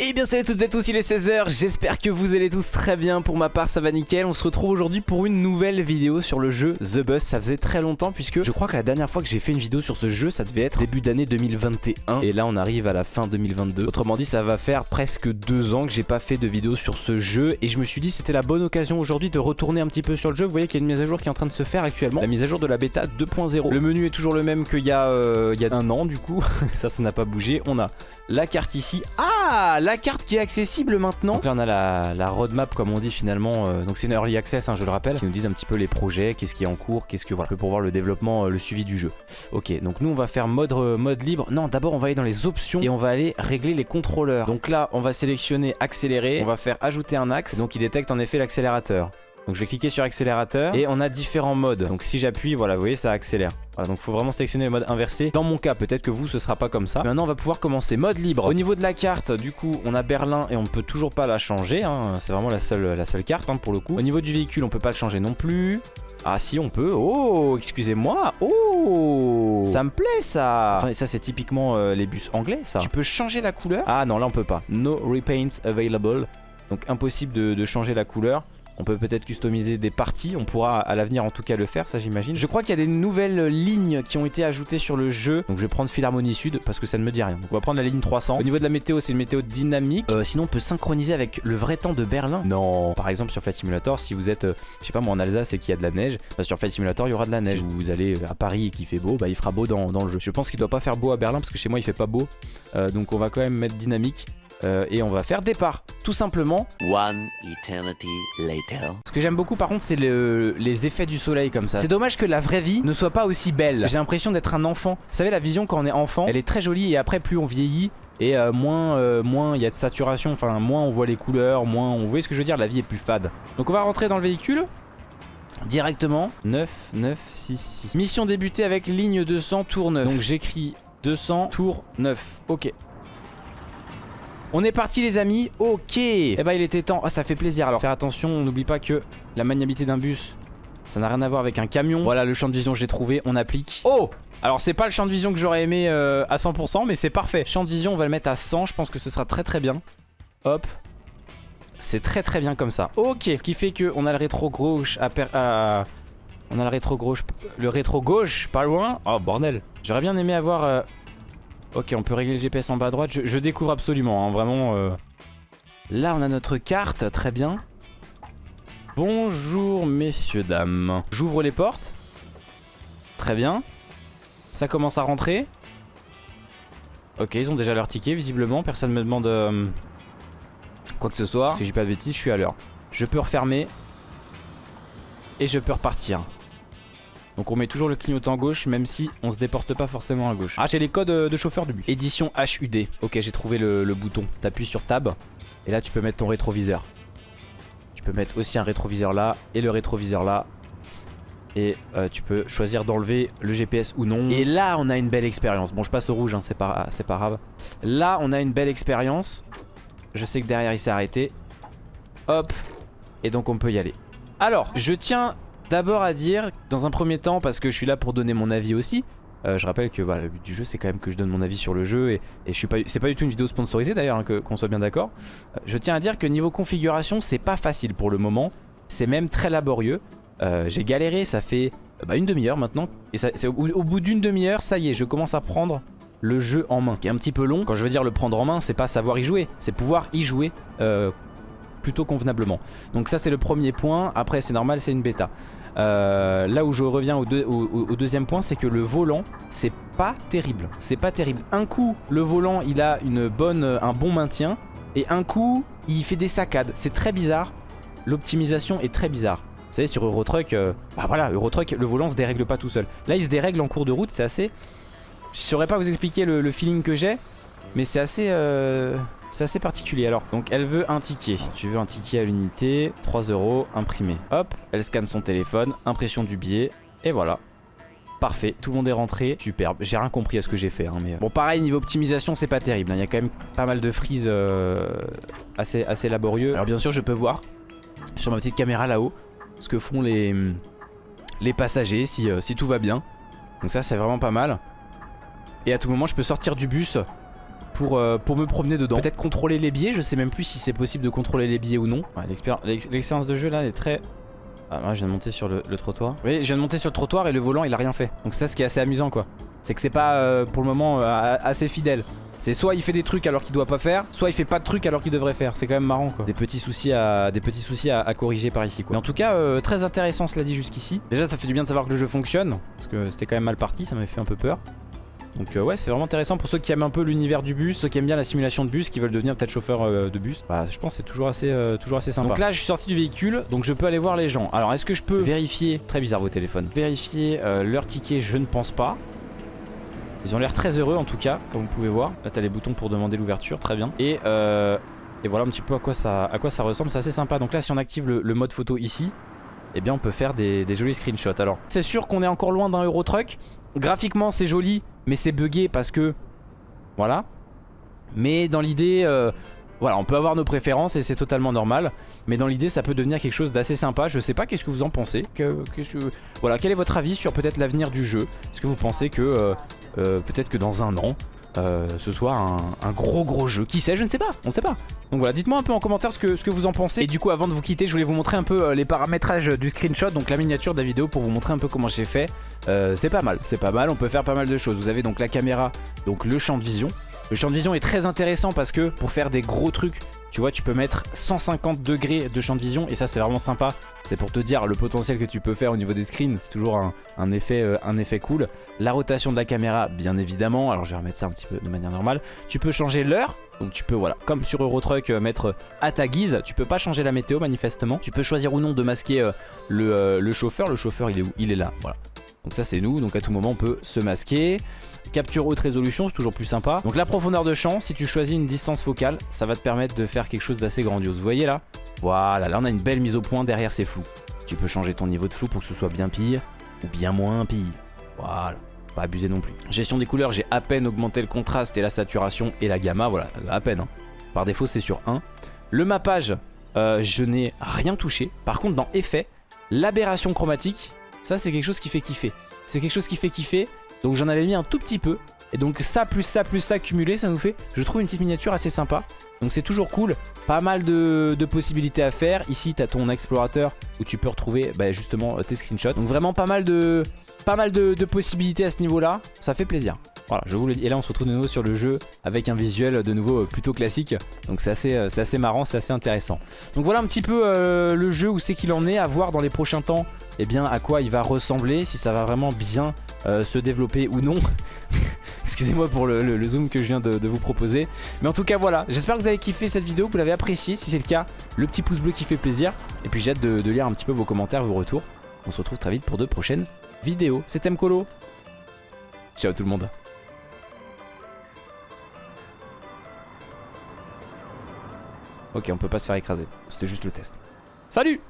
Et bien salut à toutes et à tous, il est 16h, j'espère que vous allez tous très bien, pour ma part ça va nickel, on se retrouve aujourd'hui pour une nouvelle vidéo sur le jeu The Bus, ça faisait très longtemps puisque je crois que la dernière fois que j'ai fait une vidéo sur ce jeu ça devait être début d'année 2021 et là on arrive à la fin 2022, autrement dit ça va faire presque deux ans que j'ai pas fait de vidéo sur ce jeu. Et je me suis dit c'était la bonne occasion aujourd'hui de retourner un petit peu sur le jeu, vous voyez qu'il y a une mise à jour qui est en train de se faire actuellement, la mise à jour de la bêta 2.0, le menu est toujours le même qu'il y, a, euh, il y a un an du coup, ça ça n'a pas bougé, on a la carte ici, ah la carte qui est accessible maintenant. Là on a la, roadmap comme on dit finalement, euh, donc c'est une early access hein, je le rappelle, qui nous disent un petit peu les projets, qu'est-ce qui est en cours, qu'est-ce que voilà, pour voir le développement, euh, le suivi du jeu. Ok, donc nous on va faire mode, euh, mode libre. Non, d'abord on va aller dans les options et on va aller régler les contrôleurs. Donc là on va sélectionner accélérer, on va faire ajouter un axe, donc il détecte en effet l'accélérateur. Donc je vais cliquer sur accélérateur et on a différents modes. Donc si j'appuie, voilà, vous voyez, ça accélère. Voilà, donc il faut vraiment sélectionner le mode inversé. Dans mon cas, peut-être que vous, ce sera pas comme ça. Maintenant, on va pouvoir commencer. Mode libre. Au niveau de la carte, du coup, on a Berlin et on ne peut toujours pas la changer. Hein. C'est vraiment la seule, la seule carte hein, pour le coup. Au niveau du véhicule, on peut pas le changer non plus. Ah si on peut, oh excusez-moi, oh ça me plaît ça ça c'est typiquement euh, les bus anglais ça Tu peux changer la couleur? Ah non là on peut pas, no repaints available Donc impossible de changer la couleur on peut peut-être customiser des parties, on pourra à l'avenir en tout cas le faire, ça j'imagine. Je crois qu'il y a des nouvelles lignes qui ont été ajoutées sur le jeu. Donc je vais prendre Philharmonie Sud parce que ça ne me dit rien. Donc on va prendre la ligne 300. Au niveau de la météo, c'est une météo dynamique. Euh, sinon on peut synchroniser avec le vrai temps de Berlin. Non. Par exemple sur Flight Simulator, si vous êtes, euh, je sais pas moi en Alsace et qu'il y a de la neige, bah, sur Flight Simulator il y aura de la neige. Si vous allez à Paris et qu'il fait beau, bah il fera beau dans, le jeu. Je pense qu'il doit pas faire beau à Berlin parce que chez moi il fait pas beau. Euh, donc on va quand même mettre dynamique. Euh, et on va faire départ, tout simplement. One eternity later. Ce que j'aime beaucoup par contre c'est les effets du soleil comme ça. C'est dommage que la vraie vie ne soit pas aussi belle. J'ai l'impression d'être un enfant. Vous savez la vision quand on est enfant, elle est très jolie et après plus on vieillit et euh, moins euh, moins il y a de saturation, enfin moins on voit les couleurs, moins on voit ce que je veux dire, la vie est plus fade. Donc on va rentrer dans le véhicule. Directement 9, 9, 6, 6 Mission débutée avec ligne 200 tour 9 Donc j'écris 200 tour 9 Ok on est parti les amis, ok. Eh bah il était temps, ah ça fait plaisir Alors. Faire attention, on n'oublie pas que la maniabilité d'un bus Ça n'a rien à voir avec un camion. Voilà le champ de vision j'ai trouvé, on applique. Oh! Alors c'est pas le champ de vision que j'aurais aimé euh, à 100% mais c'est parfait. Champ de vision on va le mettre à 100, je pense que ce sera très très bien. Hop. C'est très très bien comme ça. Ok, ce qui fait qu'on a le rétro gauche. On a le rétro gauche, le rétro gauche pas loin. Oh bordel. J'aurais bien aimé avoir euh, Ok, on peut régler le GPS en bas à droite. Je, découvre absolument, hein, vraiment. Euh. Là, on a notre carte, très bien. Bonjour, messieurs, dames. J'ouvre les portes. Très bien. Ça commence à rentrer. Ok, ils ont déjà leur ticket, visiblement. Personne me demande euh, quoi que ce soit. Si j'ai pas de bêtises, je suis à l'heure. Je peux refermer. Et je peux repartir. Donc on met toujours le clignotant gauche même si on se déporte pas forcément à gauche. Ah j'ai les codes euh, de chauffeur de bus. Édition HUD. Ok j'ai trouvé le, bouton. T'appuies sur Tab et là tu peux mettre ton rétroviseur. Tu peux mettre aussi un rétroviseur là et le rétroviseur là. Et euh, tu peux choisir d'enlever le GPS ou non. Et là on a une belle expérience. Bon je passe au rouge hein, c'est pas, pas grave. Là on a une belle expérience. Je sais que derrière il s'est arrêté. Hop. Et donc on peut y aller. Alors je tiens D'abord à dire, dans un premier temps, parce que je suis là pour donner mon avis aussi, euh, je rappelle que le but du jeu c'est quand même que je donne mon avis sur le jeu et, je suis pas c'est pas du tout une vidéo sponsorisée d'ailleurs hein, qu'on soit bien d'accord. Euh, je tiens à dire que niveau configuration c'est pas facile pour le moment, c'est même très laborieux. Euh, j'ai galéré, ça fait bah, une demi-heure maintenant et ça, au, au, bout d'une demi-heure ça y est je commence à prendre le jeu en main. Ce qui est un petit peu long, quand je veux dire le prendre en main c'est pas savoir y jouer, c'est pouvoir y jouer plutôt convenablement. Donc ça c'est le premier point, après c'est normal c'est une bêta. Euh, là où je reviens au, deuxième point, c'est que le volant, c'est pas terrible. C'est pas terrible. Un coup, le volant, il a une bonne, un bon maintien. Et un coup, il fait des saccades. C'est très bizarre. L'optimisation est très bizarre. Vous savez, sur Eurotruck, euh, bah voilà, Eurotruck, le volant se dérègle pas tout seul. Là, il se dérègle en cours de route. C'est assez... Je saurais pas vous expliquer le, feeling que j'ai. Mais c'est assez... Euh, c'est assez particulier alors. Donc elle veut un ticket. Tu veux un ticket à l'unité, 3 euros, imprimé. Hop, elle scanne son téléphone, impression du billet, et voilà. Parfait, tout le monde est rentré, superbe. J'ai rien compris à ce que j'ai fait. Hein, mais... Bon pareil, niveau optimisation, c'est pas terrible. Hein. Il y a quand même pas mal de frises euh, assez, assez laborieux. Alors bien sûr, je peux voir sur ma petite caméra là-haut ce que font les, les passagers si, euh, si tout va bien. Donc ça, c'est vraiment pas mal. Et à tout moment, je peux sortir du bus pour, euh, pour me promener dedans. Peut-être contrôler les biais, je sais même plus si c'est possible de contrôler les biais ou non. L'expérience de jeu là est très... Ah moi je viens de monter sur le, trottoir. Oui je viens de monter sur le trottoir et le volant il a rien fait. Donc ça ce qui est assez amusant quoi. C'est que c'est pas euh, pour le moment assez fidèle. C'est soit il fait des trucs alors qu'il doit pas faire, soit il fait pas de trucs alors qu'il devrait faire. C'est quand même marrant quoi. Des petits soucis à, corriger par ici quoi. Mais en tout cas, euh, très intéressant cela dit jusqu'ici. Déjà ça fait du bien de savoir que le jeu fonctionne, parce que c'était quand même mal parti, ça m'avait fait un peu peur. Donc euh, ouais c'est vraiment intéressant pour ceux qui aiment un peu l'univers du bus, ceux qui aiment bien la simulation de bus, qui veulent devenir peut-être chauffeur euh, de bus. Bah je pense c'est toujours assez toujours assez sympa. Donc là je suis sorti du véhicule, donc je peux aller voir les gens. Alors est-ce que je peux vérifier, très bizarre vos téléphones, vérifier leur ticket je ne pense pas. Ils ont l'air très heureux en tout cas, comme vous pouvez voir. Là, t'as les boutons pour demander l'ouverture, très bien. Et, euh, voilà un petit peu à quoi ça, à ça ressemble. C'est assez sympa. Donc là, si on active le, mode photo ici, eh bien, on peut faire des, jolis screenshots. Alors, c'est sûr qu'on est encore loin d'un Euro Truck. Graphiquement, c'est joli, mais c'est buggé parce que... Voilà. Mais dans l'idée... Euh, voilà, on peut avoir nos préférences et c'est totalement normal. Mais dans l'idée, ça peut devenir quelque chose d'assez sympa. Je sais pas, qu'est-ce que vous en pensez? Voilà, quel est votre avis sur peut-être l'avenir du jeu? Est-ce que vous pensez que euh, euh, peut-être que dans un an, euh, ce soit un, gros gros jeu. Qui sait, je ne sais pas, on ne sait pas. Donc voilà, dites-moi un peu en commentaire ce que, ce que vous en pensez. Et du coup, avant de vous quitter, je voulais vous montrer un peu les paramétrages du screenshot, donc la miniature de la vidéo pour vous montrer un peu comment j'ai fait. c'est pas mal, c'est pas mal, on peut faire pas mal de choses. Vous avez donc la caméra, donc le champ de vision. Le champ de vision est très intéressant parce que pour faire des gros trucs, tu vois, tu peux mettre 150 degrés de champ de vision et ça c'est vraiment sympa. C'est pour te dire le potentiel que tu peux faire au niveau des screens, c'est toujours un, effet, euh, un effet cool. La rotation de la caméra, bien évidemment, alors je vais remettre ça un petit peu de manière normale. Tu peux changer l'heure, donc tu peux, voilà, comme sur Eurotruck, euh, mettre à ta guise. Tu peux pas changer la météo manifestement. Tu peux choisir ou non de masquer euh, le, le, chauffeur. Le chauffeur, il est où? Il est là, voilà. Donc ça c'est nous, donc à tout moment on peut se masquer. Capture haute résolution, c'est toujours plus sympa. Donc la profondeur de champ, si tu choisis une distance focale, ça va te permettre de faire quelque chose d'assez grandiose. Vous voyez là? Voilà, là on a une belle mise au point derrière ces flous. Tu peux changer ton niveau de flou pour que ce soit bien pire ou bien moins pire. Voilà, pas abuser non plus. Gestion des couleurs, j'ai à peine augmenté le contraste et la saturation et la gamma, voilà, à peine. Hein. Par défaut c'est sur 1. Le mappage, euh, je n'ai rien touché. Par contre dans effet, l'aberration chromatique, ça, c'est quelque chose qui fait kiffer. C'est quelque chose qui fait kiffer. Donc j'en avais mis un tout petit peu. Et donc ça, plus ça, plus ça cumulé, ça nous fait, je trouve, une petite miniature assez sympa. Donc c'est toujours cool. Pas mal de, possibilités à faire. Ici, tu as ton explorateur où tu peux retrouver bah, justement tes screenshots. Donc vraiment pas mal de, pas mal de, possibilités à ce niveau-là. Ça fait plaisir. Voilà, je vous le dis. Et là, on se retrouve de nouveau sur le jeu avec un visuel de nouveau plutôt classique. Donc c'est assez, euh, assez marrant, c'est assez intéressant. Donc voilà un petit peu euh, le jeu où c'est qu'il en est. À voir dans les prochains temps eh bien, à quoi il va ressembler, si ça va vraiment bien euh, se développer ou non. Excusez-moi pour le, zoom que je viens de, vous proposer. Mais en tout cas, voilà. J'espère que vous avez kiffé cette vidéo, que vous l'avez appréciée. Si c'est le cas, le petit pouce bleu qui fait plaisir. Et puis j'ai hâte de, lire un petit peu vos commentaires, vos retours. On se retrouve très vite pour de prochaines vidéos. C'était Mkolo. Ciao tout le monde. Ok, on peut pas se faire écraser. C'était juste le test. Salut